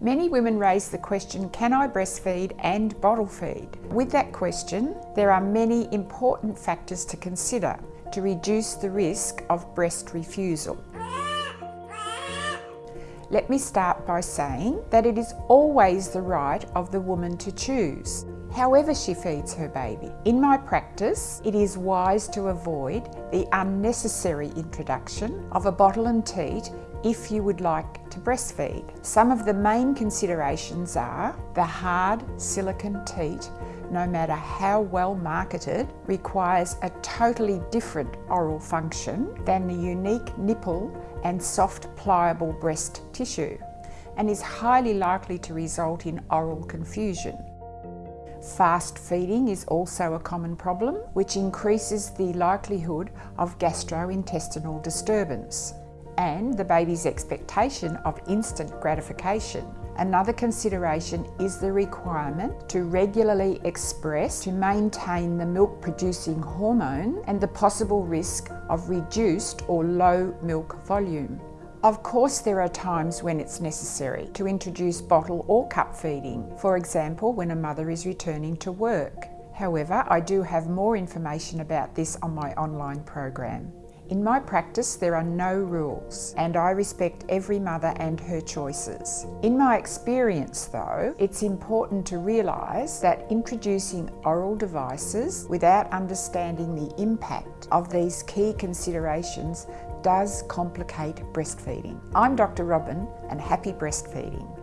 Many women raise the question, can I breastfeed and bottle feed? With that question, there are many important factors to consider to reduce the risk of breast refusal. Let me start by saying that it is always the right of the woman to choose however she feeds her baby. In my practice, it is wise to avoid the unnecessary introduction of a bottle and teat if you would like to breastfeed. Some of the main considerations are the hard silicone teat no matter how well marketed, requires a totally different oral function than the unique nipple and soft pliable breast tissue and is highly likely to result in oral confusion. Fast feeding is also a common problem, which increases the likelihood of gastrointestinal disturbance and the baby's expectation of instant gratification. Another consideration is the requirement to regularly express to maintain the milk producing hormone and the possible risk of reduced or low milk volume. Of course there are times when it's necessary to introduce bottle or cup feeding, for example when a mother is returning to work. However, I do have more information about this on my online program. In my practice, there are no rules, and I respect every mother and her choices. In my experience, though, it's important to realise that introducing oral devices without understanding the impact of these key considerations does complicate breastfeeding. I'm Dr. Robin, and happy breastfeeding.